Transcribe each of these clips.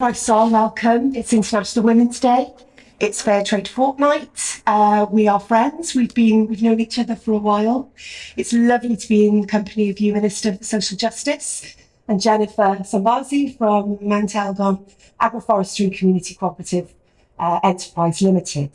Croeso, welcome. It's International Women's Day. It's Fair Trade Fortnight. Uh, we are friends. We've been we've known each other for a while. It's lovely to be in the company of you, Minister for Social Justice, and Jennifer Sambazi from Mount Elgon Agroforestry Community Cooperative uh, Enterprise Limited.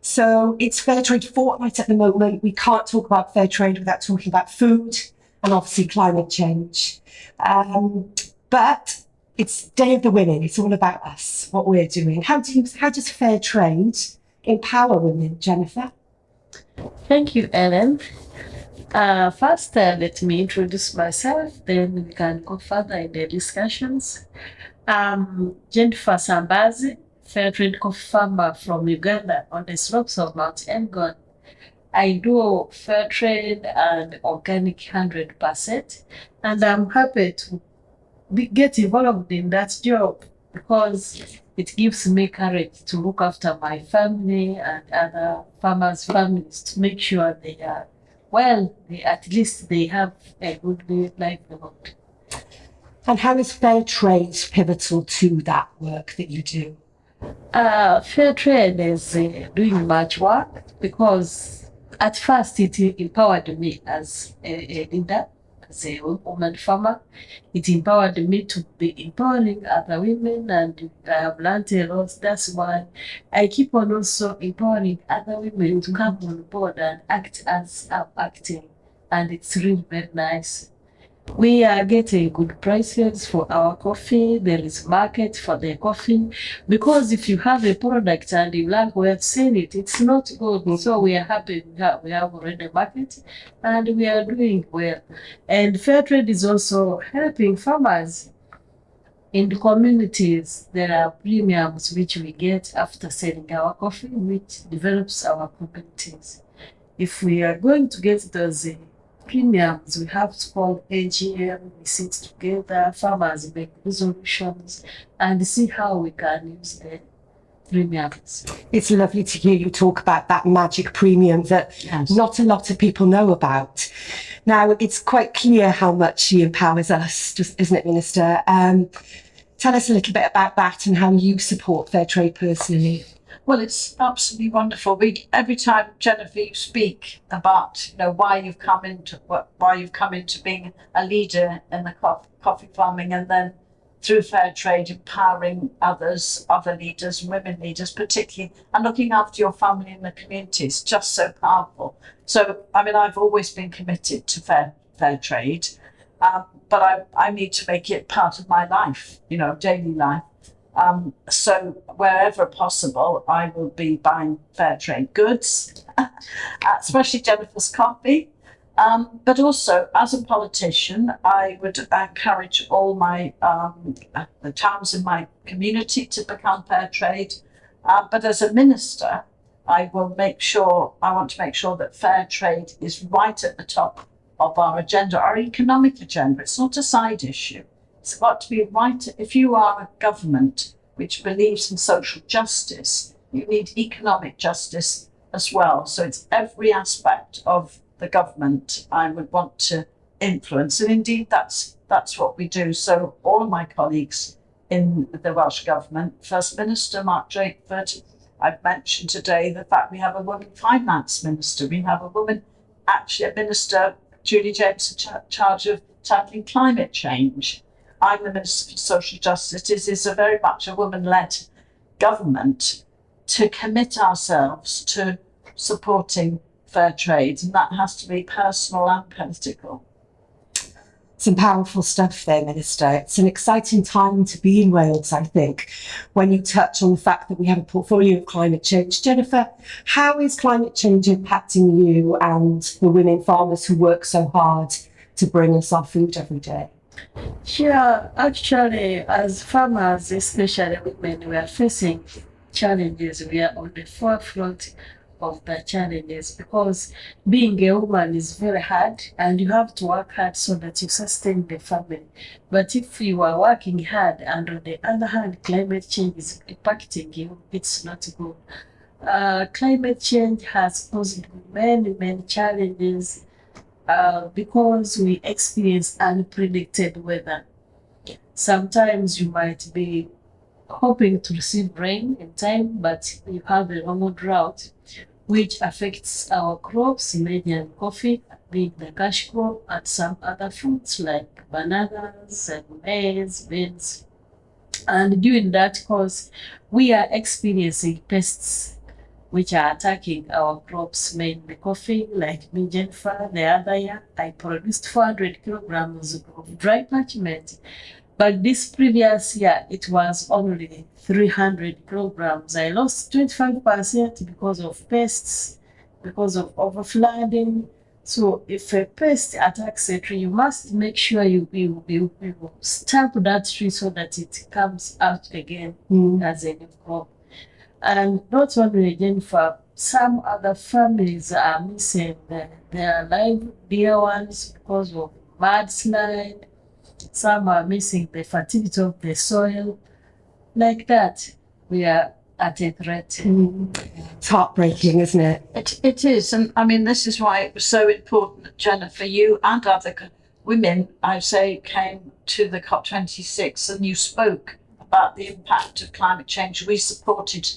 So it's Fair Trade Fortnight at the moment. We can't talk about fair trade without talking about food and obviously climate change. Um, but it's Day of the Women. It's all about us, what we're doing. How do you, how does fair trade empower women, Jennifer? Thank you, Ellen. Uh, first, uh, let me introduce myself, then we can go further in the discussions. Um, Jennifer Sambazi, fair trade coffee farmer from Uganda on the slopes of Mount Elgon. I do fair trade and organic 100%, and I'm happy to be, get involved in that job because it gives me courage to look after my family and other farmers' families to make sure they are well, they, at least they have a good livelihood. And how is fair trade pivotal to that work that you do? Uh, fair trade is uh, doing much work because at first it empowered me as a, a leader as a woman farmer. It empowered me to be empowering other women and I have learned a lot. That's why I keep on also empowering other women to come on board and act as I'm acting. And it's really very nice. We are getting good prices for our coffee. There is market for the coffee because if you have a product and you like we have seen it, it's not good. So we are happy we have, we have already market and we are doing well. And fair trade is also helping farmers in the communities. There are premiums which we get after selling our coffee, which develops our communities. If we are going to get those premiums, we have to call AGM, we sit together, farmers make resolutions and see how we can use the premiums. It's lovely to hear you talk about that magic premium that Yes. not a lot of people know about. Now, it's quite clear how much she empowers us, just, isn't it, Minister? Um, tell us a little bit about that and how you support fair trade personally. Well, it's absolutely wonderful. We every time you speak about you know why you've come into why you've come into being a leader in the coffee, coffee farming, and then through fair trade empowering others, other leaders, women leaders, particularly, and looking after your family and the community is just so powerful. So I mean, I've always been committed to fair fair trade, um, but I I need to make it part of my life, you know, daily life. Um, so wherever possible, I will be buying fair trade goods, especially Jennifer's coffee. Um, but also, as a politician, I would encourage all my um, the towns in my community to become fair trade. Uh, but as a minister, I will make sure I want to make sure that fair trade is right at the top of our agenda, our economic agenda. It's not a side issue. It's got to be right. If you are a government which believes in social justice, you need economic justice as well. So it's every aspect of the government I would want to influence, and indeed that's that's what we do. So all of my colleagues in the Welsh government, First Minister Mark Drakeford, I've mentioned today the fact we have a woman finance minister, we have a woman actually a minister, Julie James, in charge of tackling climate change. I'm the Minister for Social Justice. it is a very much a woman-led government to commit ourselves to supporting fair trade, and that has to be personal and political. Some powerful stuff there, Minister. It's an exciting time to be in Wales, I think, when you touch on the fact that we have a portfolio of climate change. Jennifer, how is climate change impacting you and the women farmers who work so hard to bring us our food every day? Yeah, actually, as farmers, especially women, we are facing challenges. We are on the forefront of the challenges because being a woman is very hard and you have to work hard so that you sustain the family. But if you are working hard and on the other hand, climate change is impacting you, it's not good. Uh, climate change has posed many, many challenges uh, because we experience unpredicted weather. Sometimes you might be hoping to receive rain in time, but you have a normal drought, which affects our crops, mainly in coffee, being the cash crop, and some other fruits like bananas and maize, beans. And during that course, we are experiencing pests which are attacking our crops, mainly coffee, like me, Jennifer. The other year, I produced 400 kilograms of dry parchment. But this previous year, it was only 300 kilograms. I lost 25% because of pests, because of overflooding. So if a pest attacks a tree, you must make sure you, you, you, you stamp that tree so that it comes out again Mm. as a new crop. And not only Jennifer, some other families are missing the, their live dear ones because of mudslide. Some are missing the fertility of the soil. Like that, we are at a threat. Mm. It's heartbreaking, isn't it? It, it is, and I mean, this is why it was so important that Jennifer, you and other women, I say, came to the COP26 and you spoke about the impact of climate change. We supported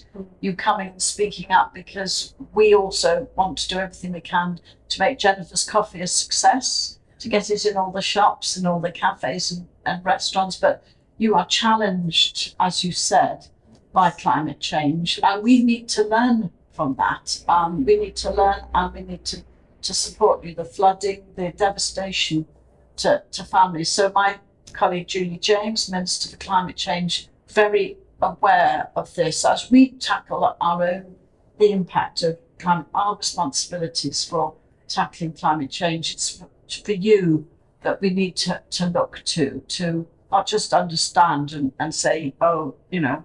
you coming and speaking up because we also want to do everything we can to make Jennifer's coffee a success, to get it in all the shops and all the cafes and, and restaurants. But you are challenged, as you said, by climate change, and we need to learn from that. Um, we need to learn and we need to, to support you, the flooding, the devastation to, to families. So my colleague Julie James, Minister for Climate Change, very aware of this as we tackle our own the impact of climate, our responsibilities for tackling climate change. It's for, you that we need to, to look to, to not just understand and, and say, oh, you know,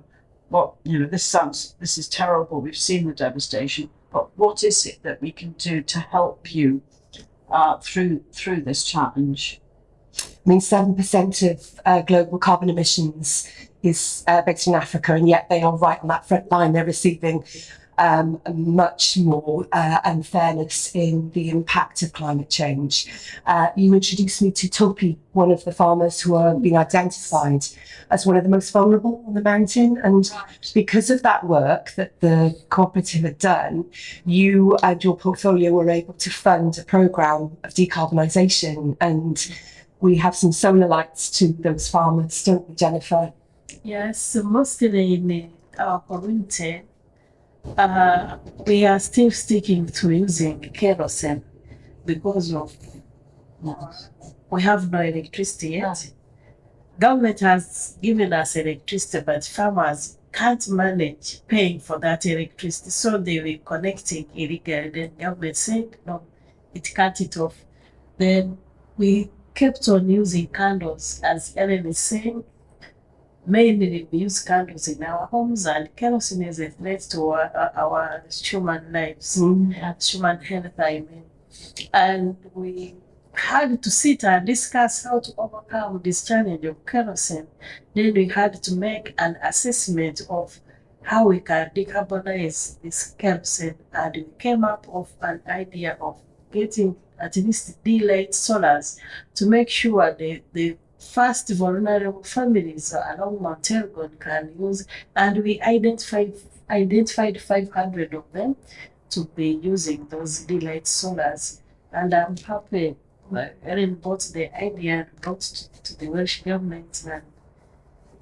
what you know this sounds this is terrible we've seen the devastation but what is it that we can do to help you uh, through through this challenge I mean, 7% of uh, global carbon emissions is uh, based in Africa, and yet they are right on that front line. They're receiving um, much more uh, unfairness in the impact of climate change. Uh, you introduced me to Topi, one of the farmers who are being identified as one of the most vulnerable on the mountain. And because of that work that the cooperative had done, you and your portfolio were able to fund a programme of decarbonisation and we have some solar lights to those farmers, don't we, Jennifer? Yes, mostly in our community, uh, we are still sticking to using kerosene because of we have no electricity yet. Government has given us electricity, but farmers can't manage paying for that electricity, so they were connecting illegally. Then government said no, it cut it off. Then we kept on using candles, as Ellen is saying. Mainly we use candles in our homes, and kerosene is a threat to our, our human lives, mm-hmm. human health, I mean. And we had to sit and discuss how to overcome this challenge of kerosene. Then we had to make an assessment of how we can decarbonize this kerosene, and we came up with an idea of getting at least daylight solars to make sure the, the first vulnerable families along Mount Elgon can use, and we identified identified 500 of them to be using those daylight solars. And I'm happy uh, Erin brought the idea and brought to, to the Welsh government and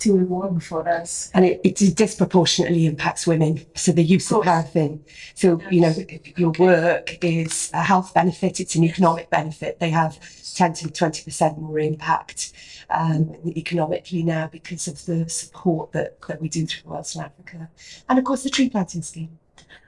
it will work for us. And it, it disproportionately impacts women. So the use of Of paraffin. So, you know, your work is a health benefit, it's an economic benefit. They have 10 to 20% more impact um, economically now because of the support that, that we do through Wales and Africa. And of course, the tree planting scheme.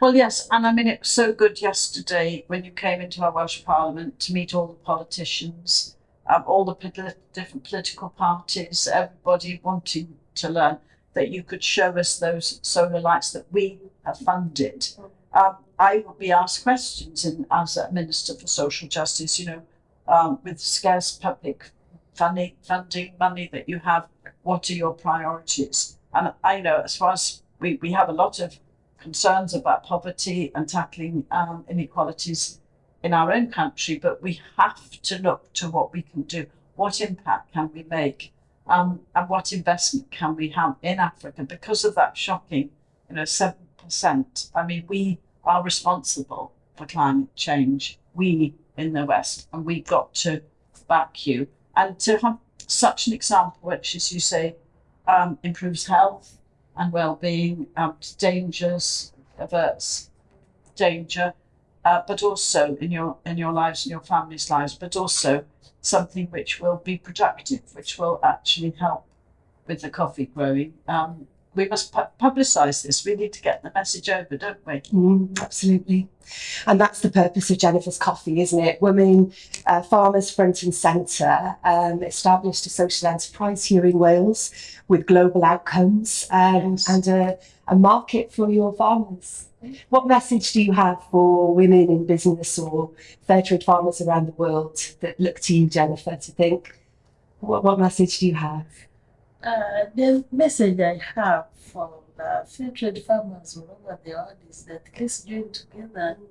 well yes and i mean it was so good yesterday when you came into our welsh parliament to meet all the politicians um, all the poli- different political parties everybody wanting to learn that you could show us those solar lights that we have funded um, I will be asked questions in, as a Minister for Social Justice, you know, um, with scarce public funding, funding money that you have, what are your priorities? And I know as far as we, we have a lot of concerns about poverty and tackling um, inequalities in our own country, but we have to look to what we can do. What impact can we make Um, and what investment can we have in Africa because of that shocking, you know, seven percent? I mean, we are responsible for climate change. We in the West, and we've got to back you. And to have such an example, which, as you say, um, improves health and well-being, um, dangers, averts danger, uh, but also in your in your lives and your family's lives, but also something which will be productive, which will actually help with the coffee growing. Um, we must pu- publicise this. We need to get the message over, don't we? Mm, absolutely. And that's the purpose of Jennifer's Coffee, isn't it? Women, uh, farmers front and centre, um, established a social enterprise here in Wales with global outcomes um, Yes. and a, a market for your farmers. What message do you have for women in business or fair trade farmers around the world that look to you, Jennifer, to think, what, what message do you have? Uh, the message I have for the fair trade farmers all over the world is that let's join together and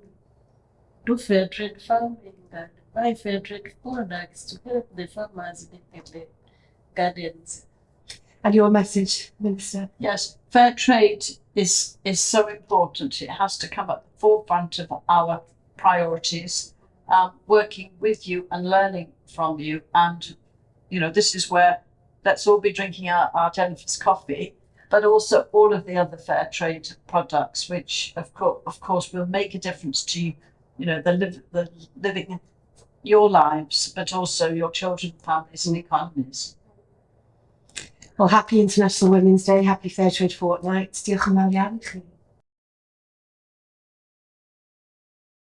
do fair trade farming and buy fair trade products to help the farmers in the gardens. And your message, Minister? Yes, fair trade is is so important. It has to come at the forefront of our priorities. Um, working with you and learning from you, and you know this is where let's all be drinking our, our Jennifer's coffee, but also all of the other fair trade products, which of course of course will make a difference to you know the live the living your lives, but also your children, families, and economies. Well, happy International Women's Day, happy Fair Trade Fortnight. Diolch yn fawr iawn i chi.